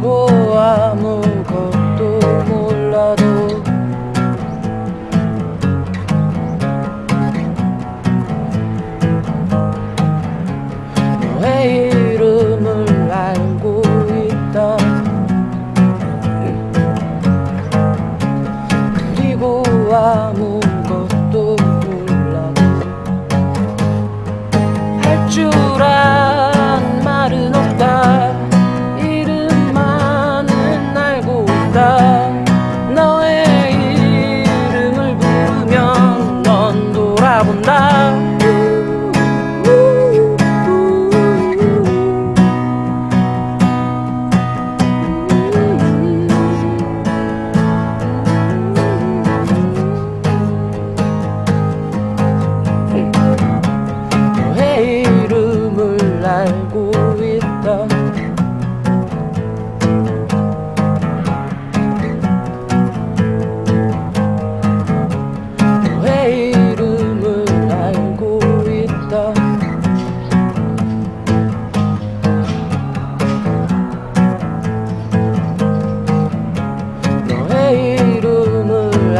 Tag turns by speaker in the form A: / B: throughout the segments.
A: 가지고 아무것도 몰라도. 너의 이름을 알고 있다 그리고 아무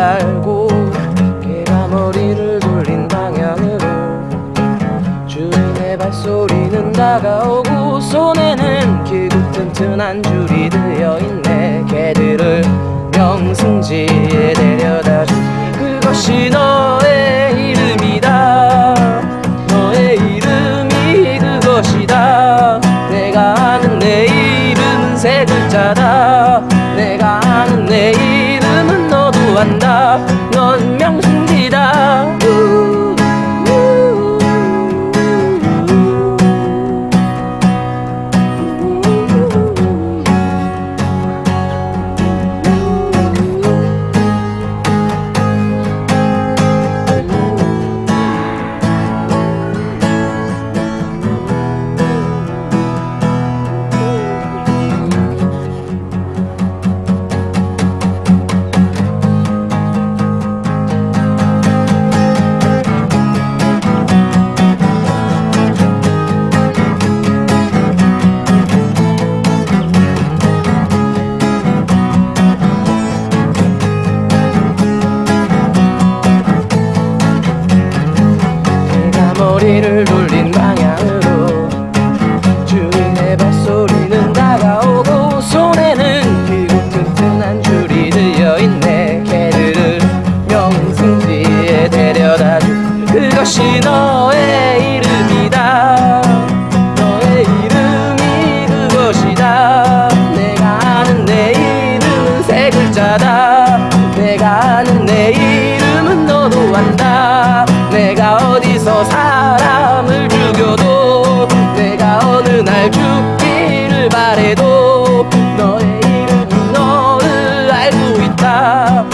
A: 알고 개가 머리를 돌린 방향으로 주인의 발소리는 다가오고 손에는 길고 튼튼한 줄이 들려있네. 개들을 명승지에 데려다주. 그것이 너의 이름이다. 너의 이름이 그것이다. 내가 아는 내 이름은 세 글자다. còn nợ ngon miếng 나는 내 이름은 너도 안다. 내가 어디서 사람을 죽여도 내가 어느 날 죽기를 바래도 너의 이름은 너를 알고 있다.